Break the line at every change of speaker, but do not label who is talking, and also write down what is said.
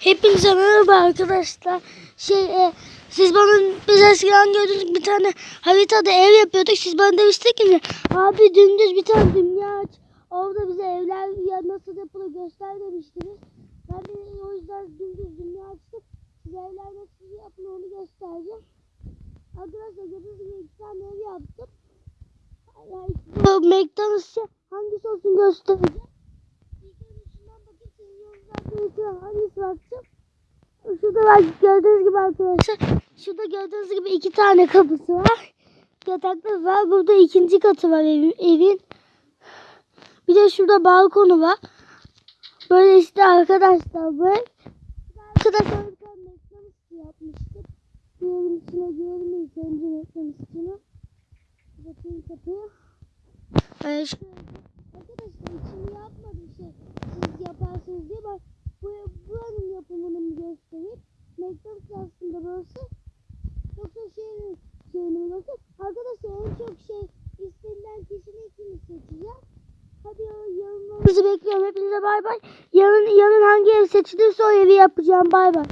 Hepinize merhaba arkadaşlar. Şey e, siz bana biz eskiden gördüğünüz bir tane haritada ev yapıyorduk. Siz bana demiştiniz ki abi dümdüz bir tane dünya aç. Orada bize evler ya nasıl yapılır göster demiştiniz. Ben de o yüzden dümdüz dünya açtım. Size evler nasıl yapılır onu göstereceğim. Arkadaşlar gördüğünüz gibi iki tane ev yaptım. Yani McDonald's'ı hangisi olsun göstereceğim. Yorumlardan ilk hangisi bakacağım. Şurada bak gördüğünüz gibi arkadaşlar. Şurada gördüğünüz gibi iki tane kapısı var. Yatakları var. Burada ikinci katı var evin. evin. Bir de şurada balkonu var. Böyle işte arkadaşlar böyle. Arkadaşlar McDonald's yapmıştık. Bir evin içine girelim ilk önce McDonald's'ını. Bakayım kapıyı. Ee, şöyle. Yorumlarınızı bekliyorum. Hepinize bay bay. Yarın, yarın hangi ev seçilirse o evi yapacağım. Bay bay.